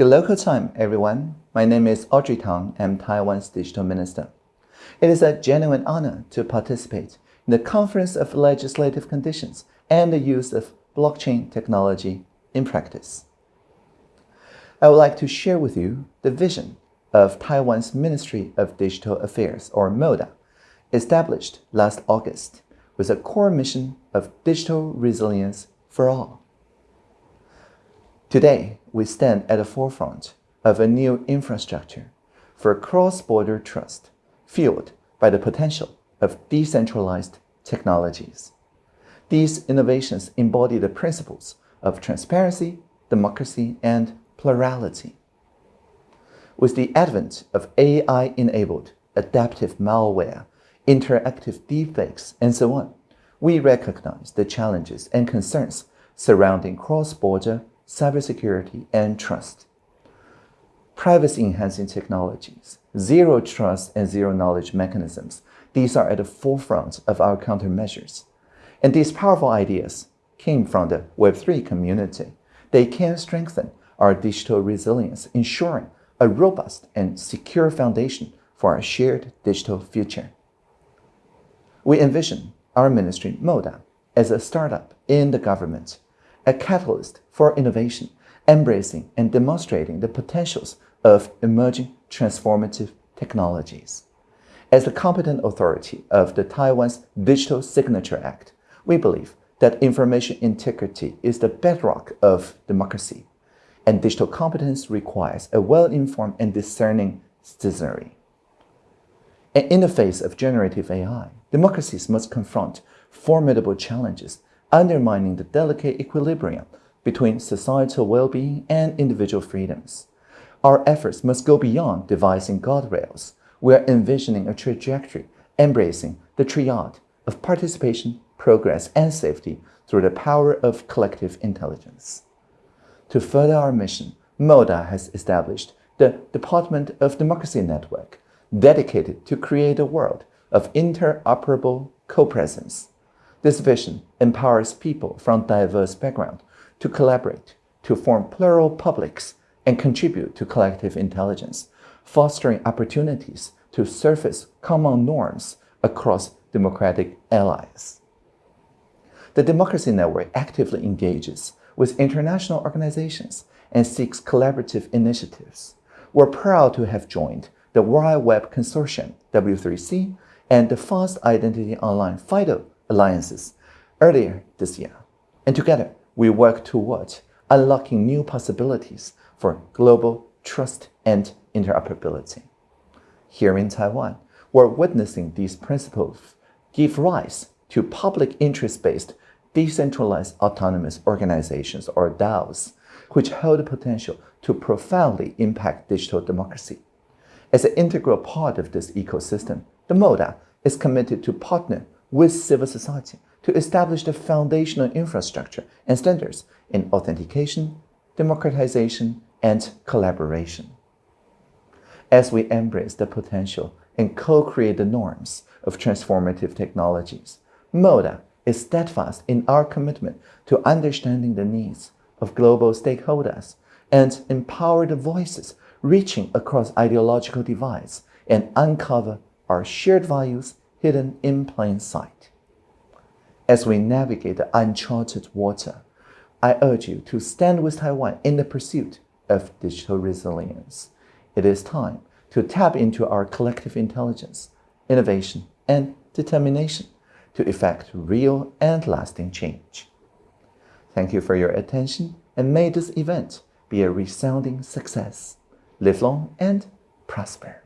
Good local time, everyone. My name is Audrey Tang. I'm Taiwan's digital minister. It is a genuine honor to participate in the Conference of Legislative Conditions and the use of blockchain technology in practice. I would like to share with you the vision of Taiwan's Ministry of Digital Affairs, or MODA, established last August with a core mission of digital resilience for all. Today, we stand at the forefront of a new infrastructure for cross-border trust fueled by the potential of decentralized technologies. These innovations embody the principles of transparency, democracy, and plurality. With the advent of AI-enabled adaptive malware, interactive deepfakes, and so on, we recognize the challenges and concerns surrounding cross-border cybersecurity and trust. Privacy-enhancing technologies, zero trust and zero knowledge mechanisms, these are at the forefront of our countermeasures. And these powerful ideas came from the Web3 community. They can strengthen our digital resilience, ensuring a robust and secure foundation for our shared digital future. We envision our ministry, MODA, as a startup in the government, a catalyst for innovation, embracing and demonstrating the potentials of emerging transformative technologies. As the competent authority of the Taiwan's Digital Signature Act, we believe that information integrity is the bedrock of democracy, and digital competence requires a well-informed and discerning citizenry. And in the face of generative AI, democracies must confront formidable challenges, undermining the delicate equilibrium between societal well-being and individual freedoms. Our efforts must go beyond devising guardrails. We are envisioning a trajectory embracing the triad of participation, progress, and safety through the power of collective intelligence. To further our mission, MODA has established the Department of Democracy Network, dedicated to create a world of interoperable co-presence. This vision empowers people from diverse backgrounds to collaborate, to form plural publics, and contribute to collective intelligence, fostering opportunities to surface common norms across democratic allies. The Democracy Network actively engages with international organizations and seeks collaborative initiatives. We're proud to have joined the World Web Consortium, W3C, and the Fast Identity Online FIDO alliances earlier this year. And together, we work towards unlocking new possibilities for global trust and interoperability. Here in Taiwan, we're witnessing these principles give rise to public interest-based decentralized autonomous organizations or DAOs, which hold the potential to profoundly impact digital democracy. As an integral part of this ecosystem, the MODA is committed to partner with civil society to establish the foundational infrastructure and standards in authentication, democratization, and collaboration. As we embrace the potential and co-create the norms of transformative technologies, MODA is steadfast in our commitment to understanding the needs of global stakeholders and empower the voices reaching across ideological divides and uncover our shared values hidden in plain sight. As we navigate the uncharted water, I urge you to stand with Taiwan in the pursuit of digital resilience. It is time to tap into our collective intelligence, innovation, and determination to effect real and lasting change. Thank you for your attention and may this event be a resounding success. Live long and prosper.